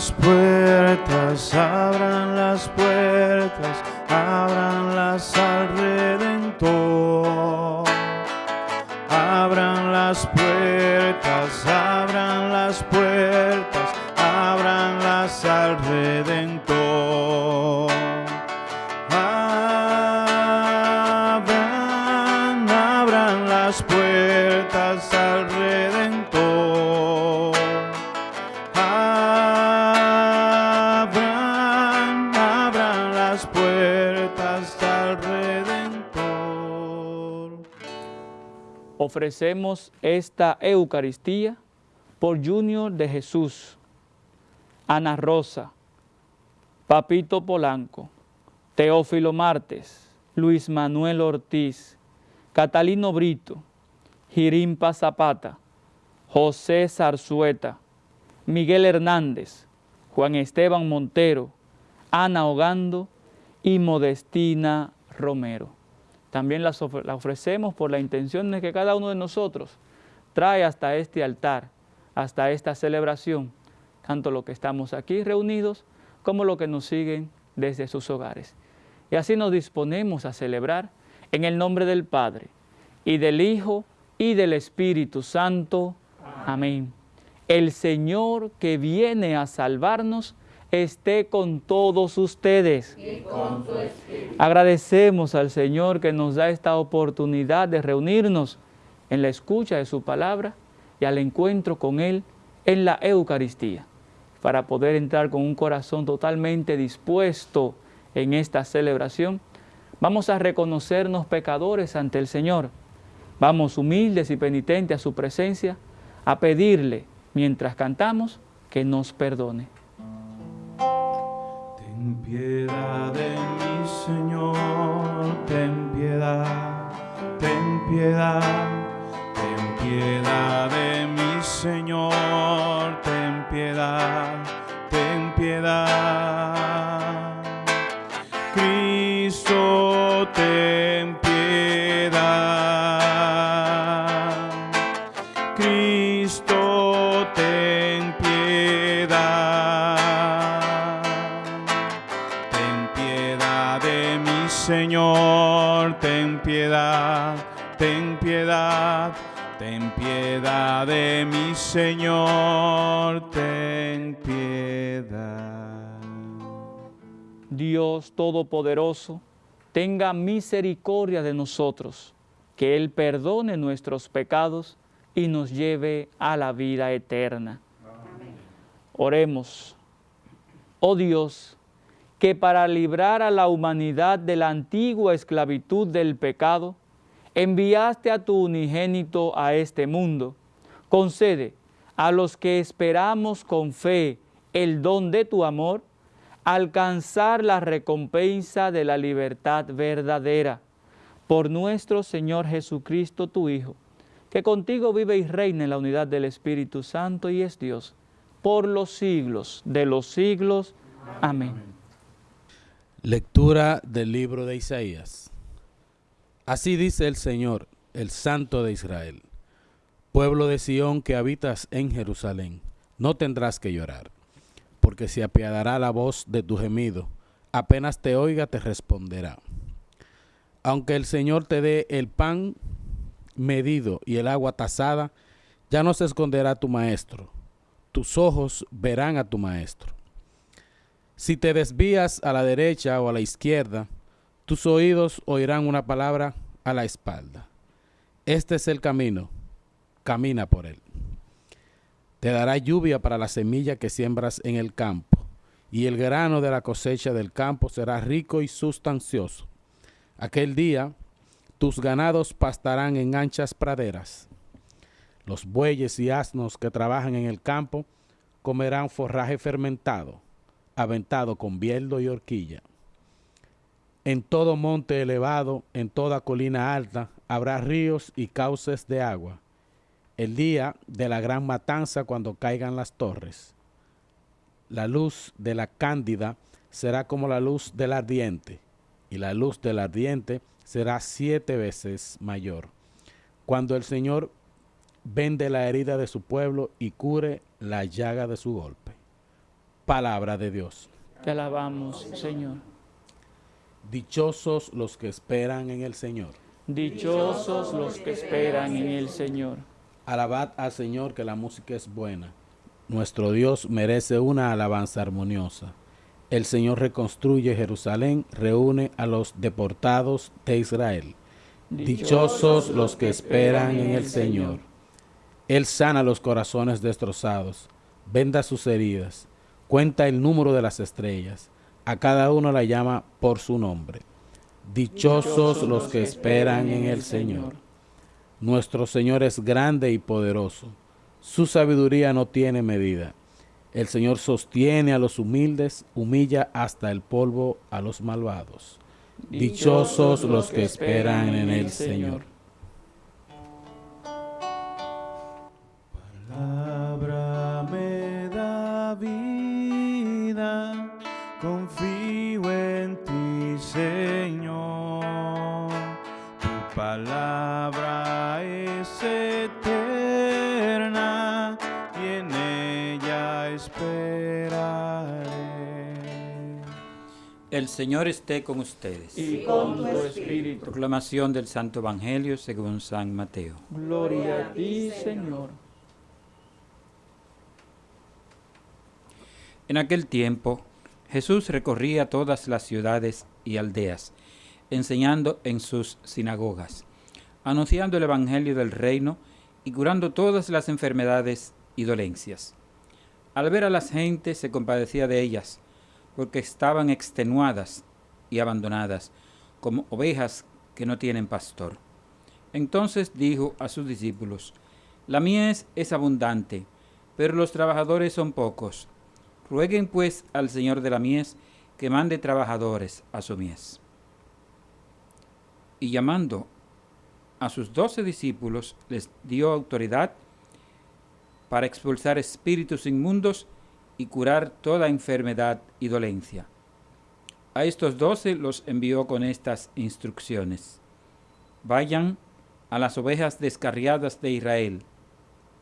las puertas, abran las puertas, abranlas al Redentor. Ofrecemos esta Eucaristía por Junior de Jesús, Ana Rosa, Papito Polanco, Teófilo Martes, Luis Manuel Ortiz, Catalino Brito, Girimpa Zapata, José Zarzueta, Miguel Hernández, Juan Esteban Montero, Ana Ogando y Modestina Romero. También las ofre- la ofrecemos por la intención de que cada uno de nosotros trae hasta este altar, hasta esta celebración, tanto los que estamos aquí reunidos como los que nos siguen desde sus hogares. Y así nos disponemos a celebrar en el nombre del Padre, y del Hijo, y del Espíritu Santo. Amén. El Señor que viene a salvarnos esté con todos ustedes. Agradecemos al Señor que nos da esta oportunidad de reunirnos en la escucha de su palabra y al encuentro con Él en la Eucaristía, para poder entrar con un corazón totalmente dispuesto en esta celebración. Vamos a reconocernos pecadores ante el Señor. Vamos humildes y penitentes a su presencia a pedirle, mientras cantamos, que nos perdone. Piedad de mí, Señor, ten piedad, ten piedad, ten piedad de mí, Señor, ten piedad, de mí, Señor, ten piedad. Dios Todopoderoso, tenga misericordia de nosotros, que Él perdone nuestros pecados y nos lleve a la vida eterna. Oremos. Oh Dios, que para librar a la humanidad de la antigua esclavitud del pecado, enviaste a tu unigénito a este mundo, concede a los que esperamos con fe el don de tu amor, alcanzar la recompensa de la libertad verdadera. Por nuestro Señor Jesucristo, tu Hijo, que contigo vive y reina en la unidad del Espíritu Santo y es Dios, por los siglos de los siglos. Amén. Lectura del libro de Isaías. Así dice el Señor, el Santo de Israel. Pueblo de Sión que habitas en Jerusalén, no tendrás que llorar, porque se apiadará la voz de tu gemido, apenas te oiga te responderá. Aunque el Señor te dé el pan medido y el agua tasada, ya no se esconderá tu maestro, tus ojos verán a tu maestro. Si te desvías a la derecha o a la izquierda, tus oídos oirán una palabra a la espalda. Este es el camino, camina por él. Te dará lluvia para la semilla que siembras en el campo, y el grano de la cosecha del campo será rico y sustancioso. Aquel día tus ganados pastarán en anchas praderas. Los bueyes y asnos que trabajan en el campo comerán forraje fermentado aventado con bieldo y horquilla. En todo monte elevado, en toda colina alta, habrá ríos y cauces de agua. El día de la gran matanza cuando caigan las torres. La luz de la cándida será como la luz del ardiente, y la luz del ardiente será siete veces mayor. Cuando el Señor vende la herida de su pueblo y cure la llaga de su golpe. Palabra de Dios. Te alabamos, Señor. Dichosos los que esperan en el Señor. Dichosos los que esperan en el Señor. Alabad al Señor que la música es buena. Nuestro Dios merece una alabanza armoniosa. El Señor reconstruye Jerusalén, reúne a los deportados de Israel. Dichosos los que esperan en el Señor. Él sana los corazones destrozados, venda sus heridas, cuenta el número de las estrellas, a cada uno la llama por su nombre. Dichosos los que esperan en el Señor. Nuestro Señor es grande y poderoso. Su sabiduría no tiene medida. El Señor sostiene a los humildes, humilla hasta el polvo a los malvados. Dichosos los que esperan en el Señor. El Señor esté con ustedes. Y con tu espíritu. Proclamación del Santo Evangelio según San Mateo. Gloria a ti, Señor. En aquel tiempo, Jesús recorría todas las ciudades y aldeas, enseñando en sus sinagogas, anunciando el Evangelio del reino y curando todas las enfermedades y dolencias. Al ver a las gentes se compadecía de ellas, porque estaban extenuadas y abandonadas, como ovejas que no tienen pastor. Entonces dijo a sus discípulos, La mies es abundante, pero los trabajadores son pocos. Rueguen pues al Señor de la mies que mande trabajadores a su mies. Y llamando a sus doce discípulos, les dio autoridad para expulsar espíritus inmundos y curar toda enfermedad y dolencia. A estos doce los envió con estas instrucciones. Vayan a las ovejas descarriadas de Israel.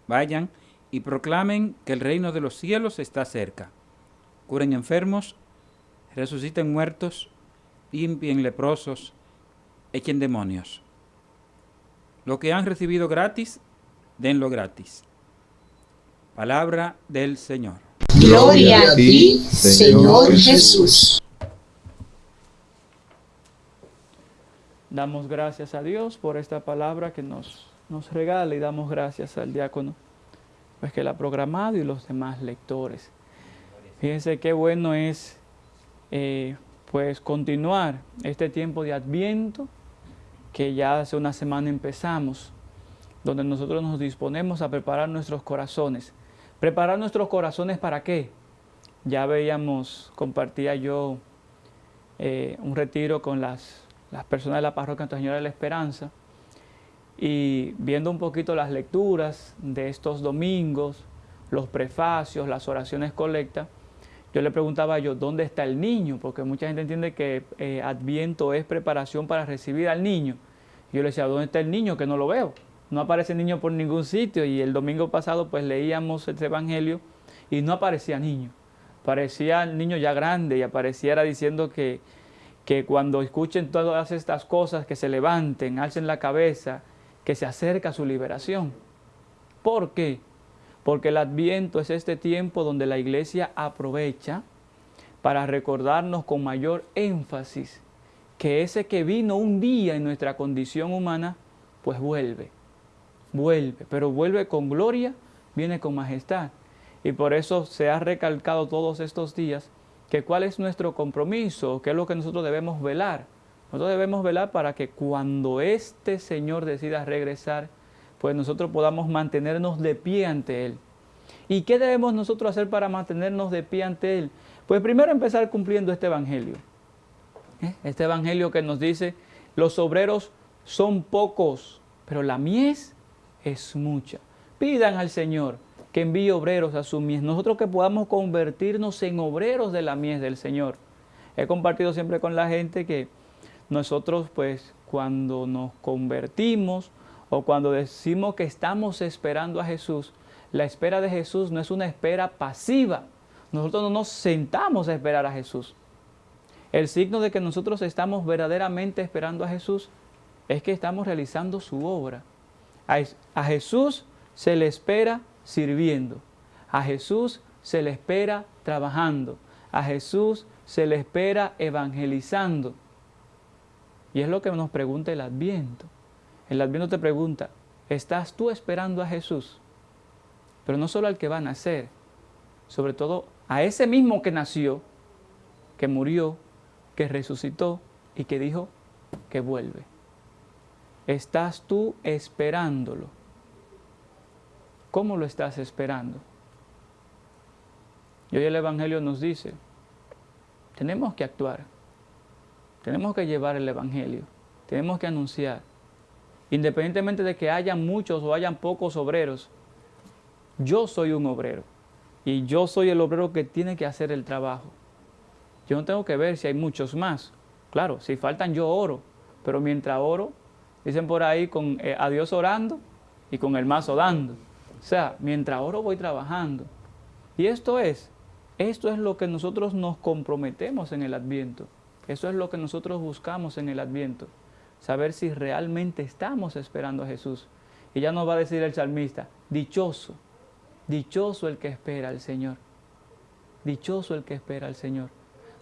Vayan y proclamen que el reino de los cielos está cerca. Curen enfermos, resuciten muertos, limpien leprosos, echen demonios. Lo que han recibido gratis, denlo gratis. Palabra del Señor. Gloria a ti, Señor Jesús. Damos gracias a Dios por esta palabra que nos, nos regala y damos gracias al diácono, pues que la ha programado y los demás lectores. Fíjense qué bueno es eh, pues continuar este tiempo de Adviento que ya hace una semana empezamos, donde nosotros nos disponemos a preparar nuestros corazones. ¿Preparar nuestros corazones para qué? Ya veíamos, compartía yo eh, un retiro con las, las personas de la parroquia Nuestra Señora de la Esperanza y viendo un poquito las lecturas de estos domingos, los prefacios, las oraciones colectas, yo le preguntaba yo, ¿dónde está el niño? Porque mucha gente entiende que eh, Adviento es preparación para recibir al niño. Yo le decía, ¿dónde está el niño? Que no lo veo. No aparece niño por ningún sitio. Y el domingo pasado pues leíamos este evangelio y no aparecía niño. Parecía niño ya grande y apareciera diciendo que, que cuando escuchen todas estas cosas, que se levanten, alcen la cabeza, que se acerca su liberación. ¿Por qué? Porque el adviento es este tiempo donde la iglesia aprovecha para recordarnos con mayor énfasis que ese que vino un día en nuestra condición humana, pues vuelve, vuelve, pero vuelve con gloria, viene con majestad. Y por eso se ha recalcado todos estos días que cuál es nuestro compromiso, qué es lo que nosotros debemos velar. Nosotros debemos velar para que cuando este Señor decida regresar, pues nosotros podamos mantenernos de pie ante Él. ¿Y qué debemos nosotros hacer para mantenernos de pie ante Él? Pues primero empezar cumpliendo este Evangelio. ¿Eh? Este Evangelio que nos dice, los obreros son pocos, pero la mies es mucha. Pidan al Señor que envíe obreros a su mies. Nosotros que podamos convertirnos en obreros de la mies del Señor. He compartido siempre con la gente que nosotros pues cuando nos convertimos o cuando decimos que estamos esperando a Jesús, la espera de Jesús no es una espera pasiva, nosotros no nos sentamos a esperar a Jesús. El signo de que nosotros estamos verdaderamente esperando a Jesús es que estamos realizando su obra. A, Jesús se le espera sirviendo. A Jesús se le espera trabajando. A Jesús se le espera evangelizando. Y es lo que nos pregunta el Adviento. El Adviento te pregunta, ¿estás tú esperando a Jesús? Pero no solo al que va a nacer, sobre todo a ese mismo que nació, que murió, que resucitó y que dijo que vuelve. ¿Estás tú esperándolo? ¿Cómo lo estás esperando? Y hoy el Evangelio nos dice, tenemos que actuar, tenemos que llevar el Evangelio, tenemos que anunciar. Independientemente de que haya muchos o hayan pocos obreros, yo soy un obrero y yo soy el obrero que tiene que hacer el trabajo. Yo no tengo que ver si hay muchos más. Claro, si faltan yo oro, pero mientras oro, dicen por ahí con eh, a Dios orando y con el mazo dando. O sea, mientras oro voy trabajando. Y esto es, esto es lo que nosotros nos comprometemos en el Adviento. Eso es lo que nosotros buscamos en el Adviento. Saber si realmente estamos esperando a Jesús. Y ya nos va a decir el salmista, dichoso, dichoso el que espera al Señor. Dichoso el que espera al Señor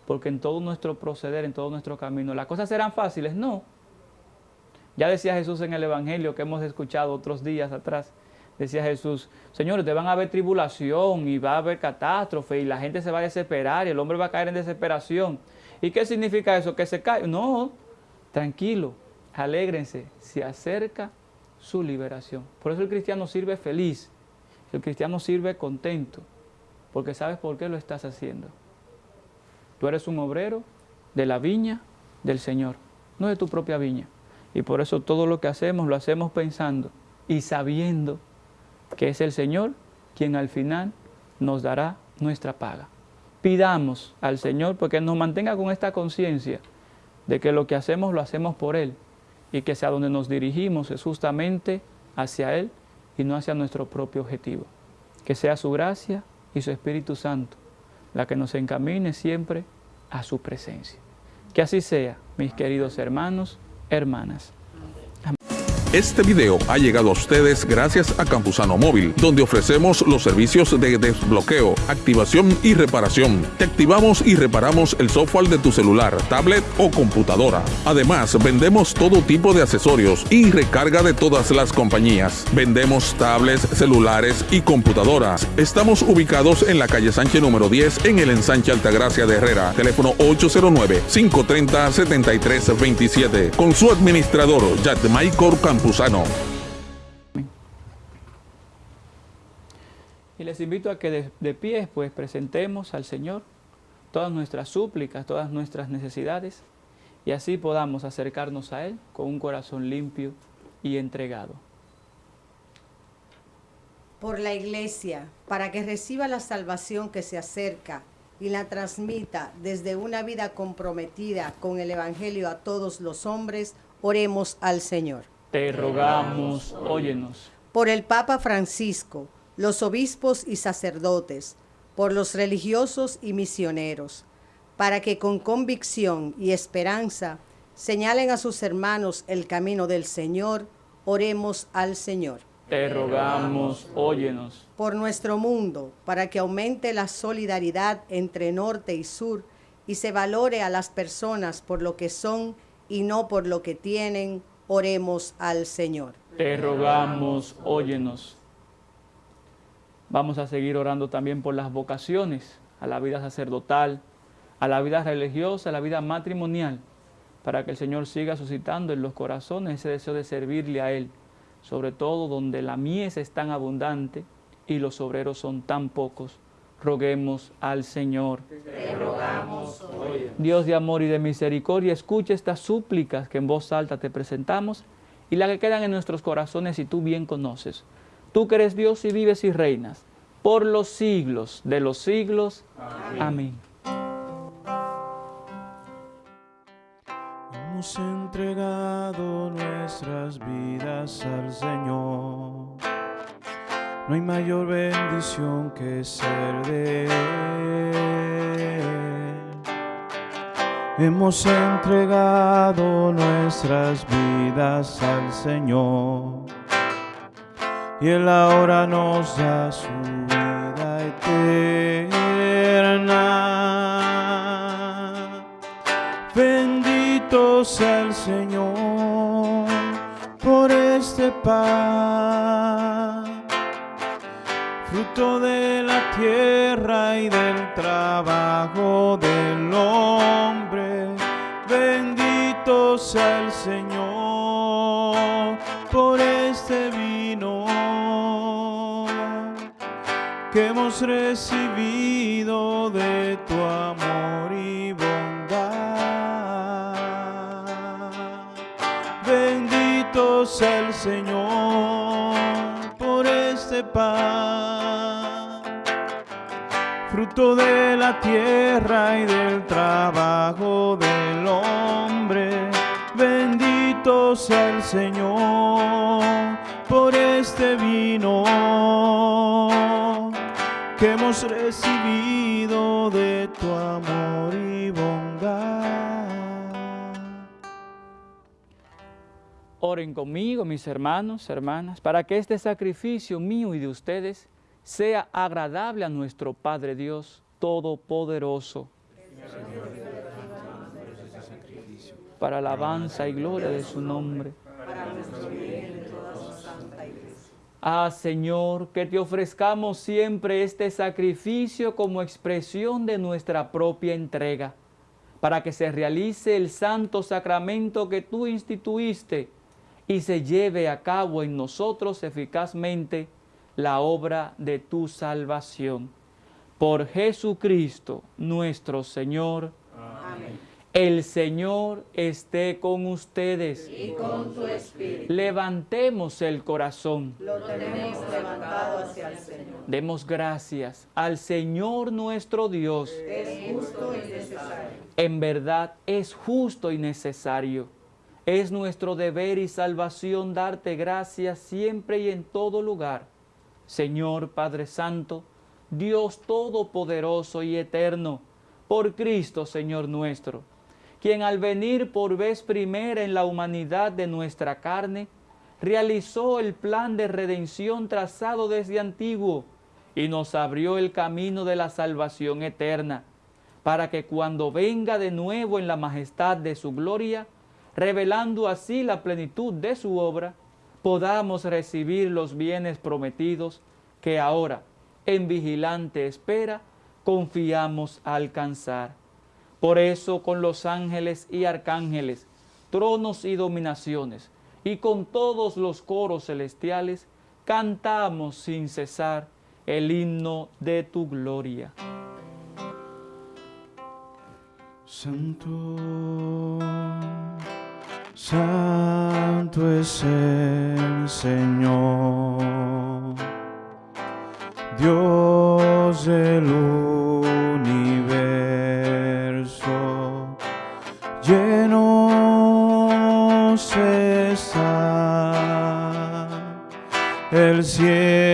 porque en todo nuestro proceder, en todo nuestro camino, las cosas serán fáciles, no. Ya decía Jesús en el Evangelio que hemos escuchado otros días atrás, decía Jesús, señores, te van a haber tribulación y va a haber catástrofe y la gente se va a desesperar y el hombre va a caer en desesperación. ¿Y qué significa eso? Que se cae. No, tranquilo, alégrense, se acerca su liberación. Por eso el cristiano sirve feliz, el cristiano sirve contento, porque sabes por qué lo estás haciendo. Tú eres un obrero de la viña del Señor, no de tu propia viña. Y por eso todo lo que hacemos lo hacemos pensando y sabiendo que es el Señor quien al final nos dará nuestra paga. Pidamos al Señor porque nos mantenga con esta conciencia de que lo que hacemos lo hacemos por Él y que sea donde nos dirigimos es justamente hacia Él y no hacia nuestro propio objetivo. Que sea su gracia y su Espíritu Santo la que nos encamine siempre a su presencia. Que así sea, mis queridos hermanos, hermanas. Este video ha llegado a ustedes gracias a Campusano Móvil, donde ofrecemos los servicios de desbloqueo, activación y reparación. Te activamos y reparamos el software de tu celular, tablet o computadora. Además, vendemos todo tipo de accesorios y recarga de todas las compañías. Vendemos tablets, celulares y computadoras. Estamos ubicados en la calle Sánchez número 10 en el ensanche Altagracia de Herrera. Teléfono 809-530-7327. Con su administrador, Maicor Y les invito a que de, de pie pues presentemos al Señor todas nuestras súplicas, todas nuestras necesidades y así podamos acercarnos a Él con un corazón limpio y entregado. Por la Iglesia, para que reciba la salvación que se acerca y la transmita desde una vida comprometida con el Evangelio a todos los hombres, oremos al Señor. Te rogamos, óyenos. Por el Papa Francisco, los obispos y sacerdotes, por los religiosos y misioneros, para que con convicción y esperanza señalen a sus hermanos el camino del Señor, oremos al Señor. Te rogamos, óyenos. Por nuestro mundo, para que aumente la solidaridad entre norte y sur y se valore a las personas por lo que son y no por lo que tienen, Oremos al Señor. Te rogamos, óyenos. Vamos a seguir orando también por las vocaciones, a la vida sacerdotal, a la vida religiosa, a la vida matrimonial, para que el Señor siga suscitando en los corazones ese deseo de servirle a Él, sobre todo donde la mies es tan abundante y los obreros son tan pocos roguemos al Señor. Dios de amor y de misericordia, escucha estas súplicas que en voz alta te presentamos y las que quedan en nuestros corazones y tú bien conoces. Tú que eres Dios y vives y reinas por los siglos de los siglos. Amén. Hemos entregado nuestras vidas al Señor no hay mayor bendición que ser de Él. Hemos entregado nuestras vidas al Señor y Él ahora nos da su vida eterna. Bendito sea el Señor por este pan fruto de la tierra y del trabajo del hombre. Bendito sea el Señor por este vino que hemos recibido de tu amor y bondad. Bendito sea el Señor por este pan, de la tierra y del trabajo del hombre. Bendito sea el Señor por este vino que hemos recibido de tu amor y bondad. Oren conmigo, mis hermanos, hermanas, para que este sacrificio mío y de ustedes sea agradable a nuestro Padre Dios Todopoderoso. Para alabanza y gloria de su nombre. Ah, Señor, que te ofrezcamos siempre este sacrificio como expresión de nuestra propia entrega, para que se realice el santo sacramento que tú instituiste y se lleve a cabo en nosotros eficazmente la obra de tu salvación. Por Jesucristo nuestro Señor. Amén. El Señor esté con ustedes. Y con tu espíritu. Levantemos el corazón. Lo tenemos levantado hacia el Señor. Demos gracias al Señor nuestro Dios. Es justo y necesario. En verdad es justo y necesario. Es nuestro deber y salvación darte gracias siempre y en todo lugar. Señor Padre Santo, Dios Todopoderoso y Eterno, por Cristo Señor nuestro, quien al venir por vez primera en la humanidad de nuestra carne, realizó el plan de redención trazado desde antiguo y nos abrió el camino de la salvación eterna, para que cuando venga de nuevo en la majestad de su gloria, revelando así la plenitud de su obra, podamos recibir los bienes prometidos que ahora, en vigilante espera, confiamos alcanzar. Por eso con los ángeles y arcángeles, tronos y dominaciones, y con todos los coros celestiales, cantamos sin cesar el himno de tu gloria. Santo, santo es el Señor, Dios del universo, llenos está el cielo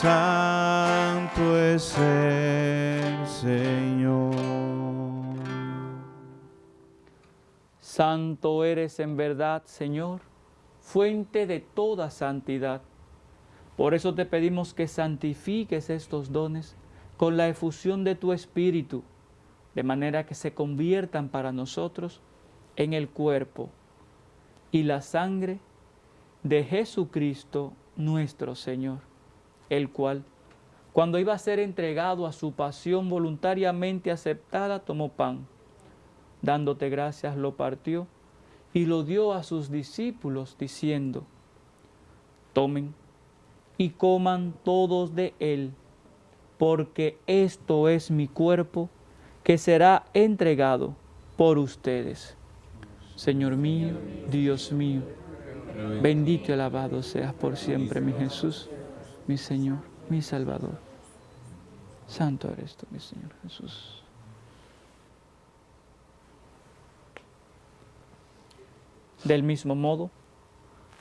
Santo es el Señor. Santo eres en verdad, Señor, fuente de toda santidad. Por eso te pedimos que santifiques estos dones con la efusión de tu Espíritu, de manera que se conviertan para nosotros en el cuerpo y la sangre de Jesucristo nuestro Señor, el cual, cuando iba a ser entregado a su pasión voluntariamente aceptada, tomó pan dándote gracias, lo partió y lo dio a sus discípulos, diciendo, tomen y coman todos de él, porque esto es mi cuerpo que será entregado por ustedes. Señor mío, Dios mío, bendito y alabado seas por siempre, mi Jesús, mi Señor, mi Salvador. Santo eres tú, mi Señor Jesús. Del mismo modo,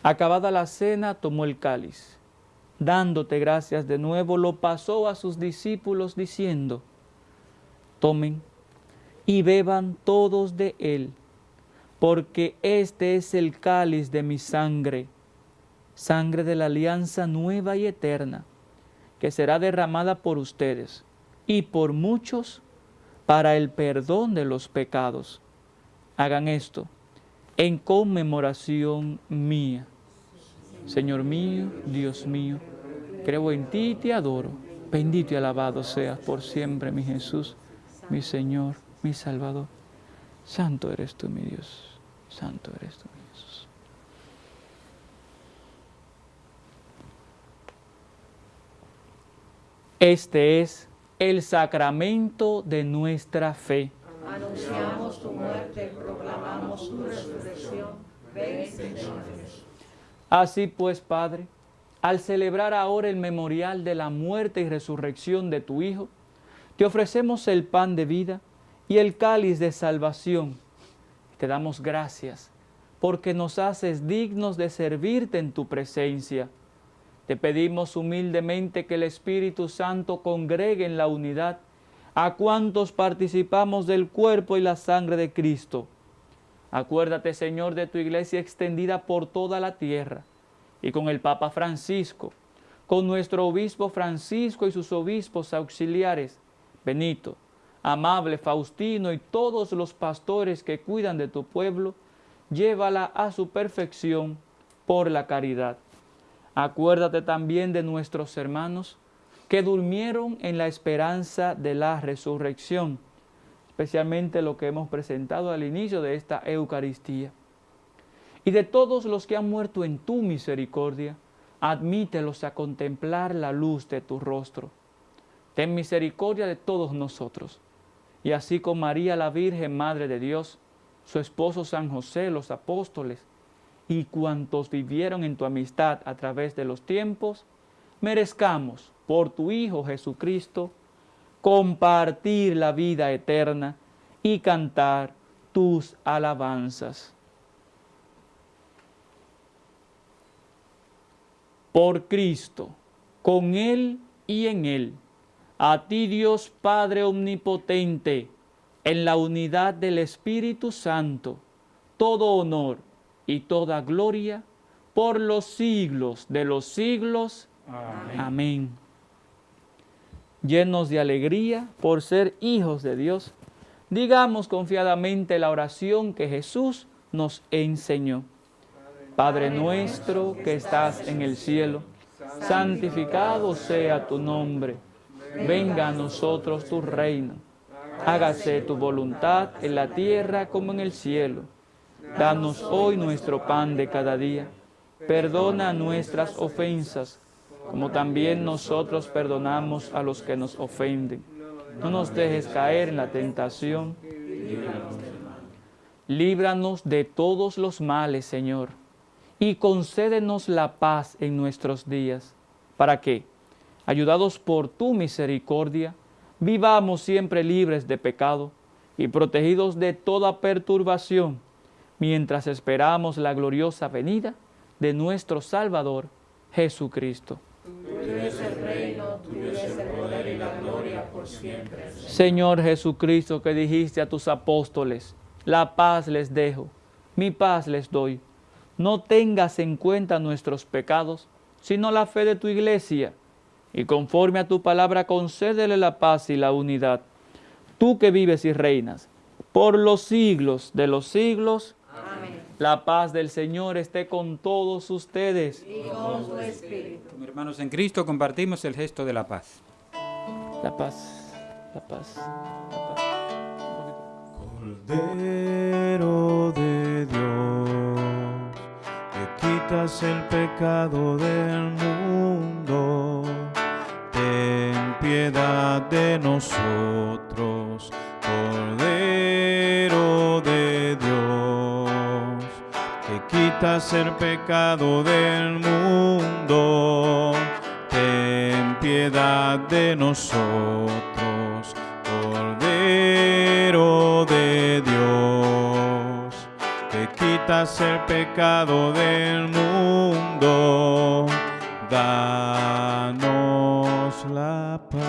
acabada la cena, tomó el cáliz. Dándote gracias de nuevo, lo pasó a sus discípulos diciendo, tomen y beban todos de él, porque este es el cáliz de mi sangre, sangre de la alianza nueva y eterna, que será derramada por ustedes y por muchos para el perdón de los pecados. Hagan esto en conmemoración mía. Señor mío, Dios mío, creo en ti y te adoro. Bendito y alabado seas por siempre, mi Jesús, mi Señor, mi Salvador. Santo eres tú, mi Dios. Santo eres tú, mi Jesús. Este es el sacramento de nuestra fe. Anunciamos tu muerte, proclamamos tu resurrección. Ven, Señor. Así pues, Padre, al celebrar ahora el memorial de la muerte y resurrección de tu Hijo, te ofrecemos el pan de vida y el cáliz de salvación. Te damos gracias porque nos haces dignos de servirte en tu presencia. Te pedimos humildemente que el Espíritu Santo congregue en la unidad a cuantos participamos del cuerpo y la sangre de Cristo. Acuérdate, Señor, de tu iglesia extendida por toda la tierra y con el Papa Francisco, con nuestro obispo Francisco y sus obispos auxiliares, Benito, amable Faustino y todos los pastores que cuidan de tu pueblo, llévala a su perfección por la caridad. Acuérdate también de nuestros hermanos que durmieron en la esperanza de la resurrección, especialmente lo que hemos presentado al inicio de esta Eucaristía. Y de todos los que han muerto en tu misericordia, admítelos a contemplar la luz de tu rostro. Ten misericordia de todos nosotros. Y así con María la Virgen, Madre de Dios, su esposo San José, los apóstoles, y cuantos vivieron en tu amistad a través de los tiempos, merezcamos por tu Hijo Jesucristo compartir la vida eterna y cantar tus alabanzas. Por Cristo, con Él y en Él, a ti Dios Padre Omnipotente, en la unidad del Espíritu Santo, todo honor y toda gloria por los siglos de los siglos. Amén. Amén. Llenos de alegría por ser hijos de Dios, digamos confiadamente la oración que Jesús nos enseñó. Padre nuestro que estás en el cielo, santificado sea tu nombre. Venga a nosotros tu reino. Hágase tu voluntad en la tierra como en el cielo. Danos hoy nuestro pan de cada día. Perdona nuestras ofensas, como también nosotros perdonamos a los que nos ofenden. No nos dejes caer en la tentación. Líbranos de todos los males, Señor, y concédenos la paz en nuestros días, para que, ayudados por tu misericordia, vivamos siempre libres de pecado y protegidos de toda perturbación, mientras esperamos la gloriosa venida de nuestro Salvador, Jesucristo. Tuyo es el reino, tuyo es el poder y la gloria por siempre. Señor Jesucristo, que dijiste a tus apóstoles, la paz les dejo, mi paz les doy. No tengas en cuenta nuestros pecados, sino la fe de tu iglesia, y conforme a tu palabra concédele la paz y la unidad. Tú que vives y reinas por los siglos de los siglos. La paz del Señor esté con todos ustedes. Y con tu espíritu. Como hermanos en Cristo compartimos el gesto de la paz. La paz, la paz, la paz. Cordero de Dios, que quitas el pecado del mundo, ten piedad de nosotros, Cordero que quitas el pecado del mundo, ten piedad de nosotros. Cordero de Dios, que quitas el pecado del mundo, danos la paz.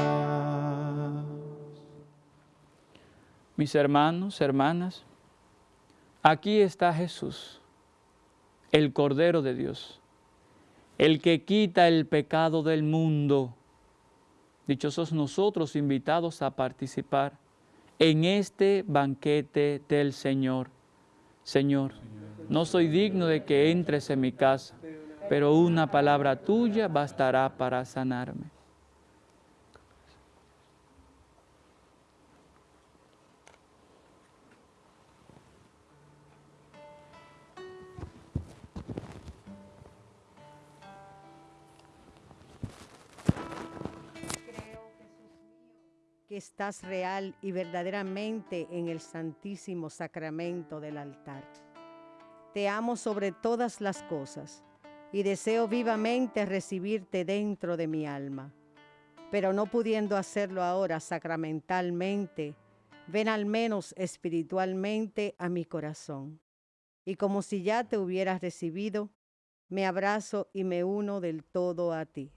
Mis hermanos, hermanas, aquí está Jesús, el Cordero de Dios, el que quita el pecado del mundo. Dichosos nosotros invitados a participar en este banquete del Señor. Señor, no soy digno de que entres en mi casa, pero una palabra tuya bastará para sanarme. Estás real y verdaderamente en el santísimo sacramento del altar. Te amo sobre todas las cosas y deseo vivamente recibirte dentro de mi alma. Pero no pudiendo hacerlo ahora sacramentalmente, ven al menos espiritualmente a mi corazón. Y como si ya te hubieras recibido, me abrazo y me uno del todo a ti.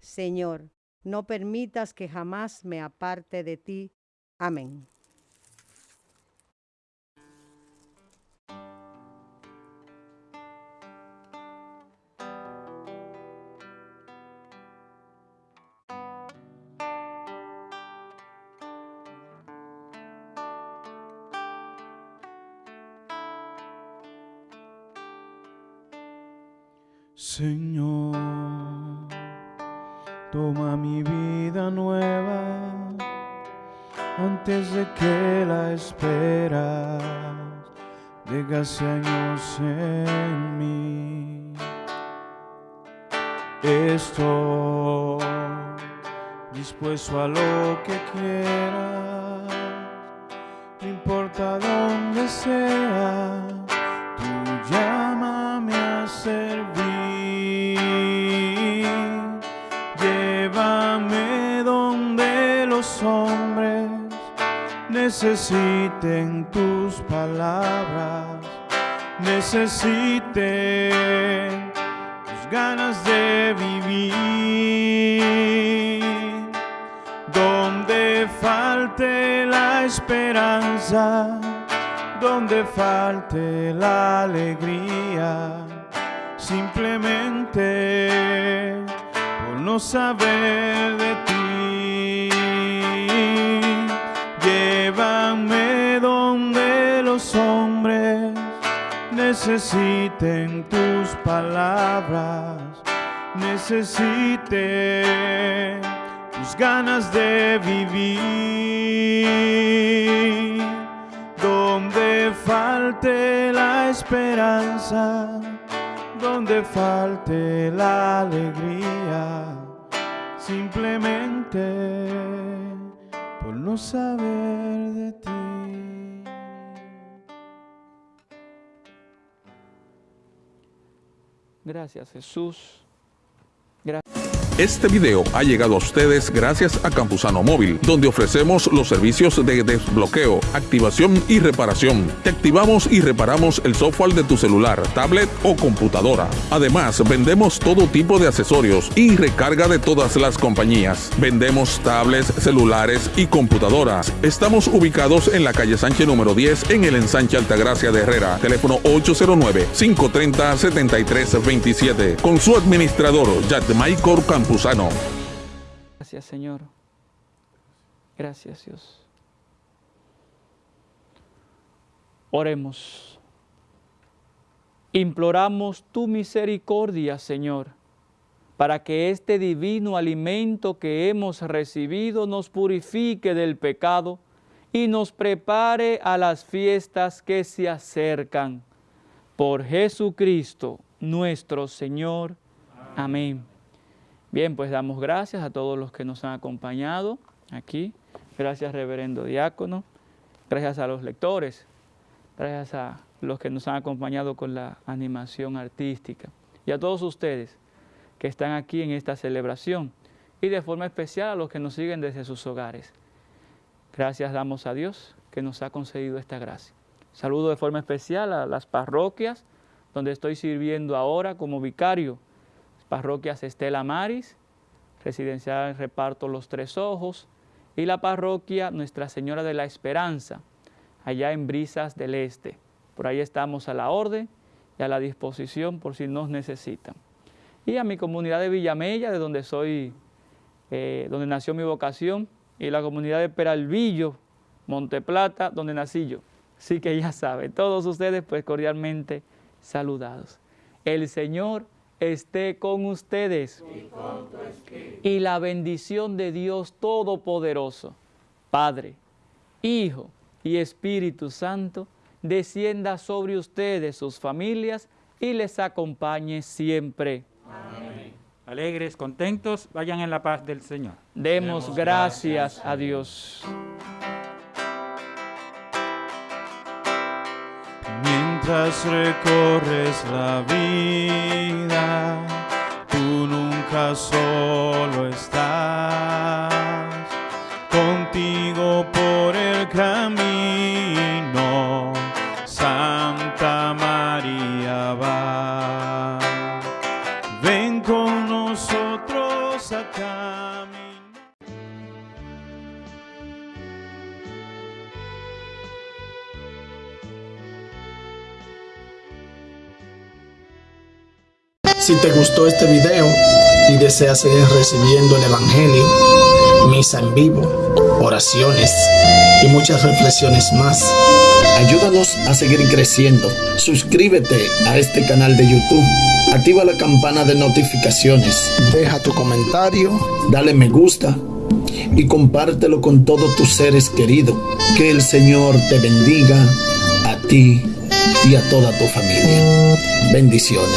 Señor, no permitas que jamás me aparte de ti. Amén. La esperas dejase años en mí. Estoy dispuesto a lo que quieras, no importa dónde sea, tú llámame a servir. Llévame donde los hombres necesiten tus palabras, necesiten tus ganas de vivir. Donde falte la esperanza, donde falte la alegría, simplemente por no saber de ti. Llévame donde los hombres necesiten tus palabras, necesiten tus ganas de vivir. Donde falte la esperanza, donde falte la alegría, simplemente saber de ti. Gracias Jesús. Gracias. Este video ha llegado a ustedes gracias a Campusano Móvil, donde ofrecemos los servicios de desbloqueo, activación y reparación. Te activamos y reparamos el software de tu celular, tablet o computadora. Además, vendemos todo tipo de accesorios y recarga de todas las compañías. Vendemos tablets, celulares y computadoras. Estamos ubicados en la calle Sánchez número 10 en el ensanche Altagracia de Herrera. Teléfono 809-530-7327. Con su administrador, Yadmaicor Gracias, Señor. Gracias, Dios. Oremos. Imploramos tu misericordia, Señor, para que este divino alimento que hemos recibido nos purifique del pecado y nos prepare a las fiestas que se acercan. Por Jesucristo, nuestro Señor. Amén. Bien, pues damos gracias a todos los que nos han acompañado aquí. Gracias, reverendo diácono. gracias a los lectores, gracias a los que nos han acompañado con la animación artística y a todos ustedes que están aquí en esta celebración y de forma especial a los que nos siguen desde sus hogares. Gracias damos a Dios que nos ha concedido esta gracia. Saludo de forma especial a las parroquias donde estoy sirviendo ahora como vicario. Parroquias Estela Maris, Residencial Reparto Los Tres Ojos y la parroquia Nuestra Señora de la Esperanza, allá en Brisas del Este. Por ahí estamos a la orden y a la disposición por si nos necesitan. Y a mi comunidad de Villamella, de donde soy, eh, donde nació mi vocación, y la comunidad de Peralvillo, Monteplata, donde nací yo. Así que ya saben, todos ustedes pues cordialmente saludados. El Señor esté con ustedes y, la bendición de Dios Todopoderoso, Padre, Hijo y Espíritu Santo, descienda sobre ustedes, sus familias, y les acompañe siempre. Amén. Alegres, contentos, vayan en la paz del Señor. Demos, Demos gracias, gracias a Dios. Recorres la vida, tú nunca solo estás. Gustó este video y deseas seguir recibiendo el Evangelio, misa en vivo, oraciones y muchas reflexiones más, ayúdanos a seguir creciendo. Suscríbete a este canal de YouTube, activa la campana de notificaciones, deja tu comentario, dale me gusta y compártelo con todos tus seres queridos. Que el Señor te bendiga a ti y a toda tu familia. Bendiciones.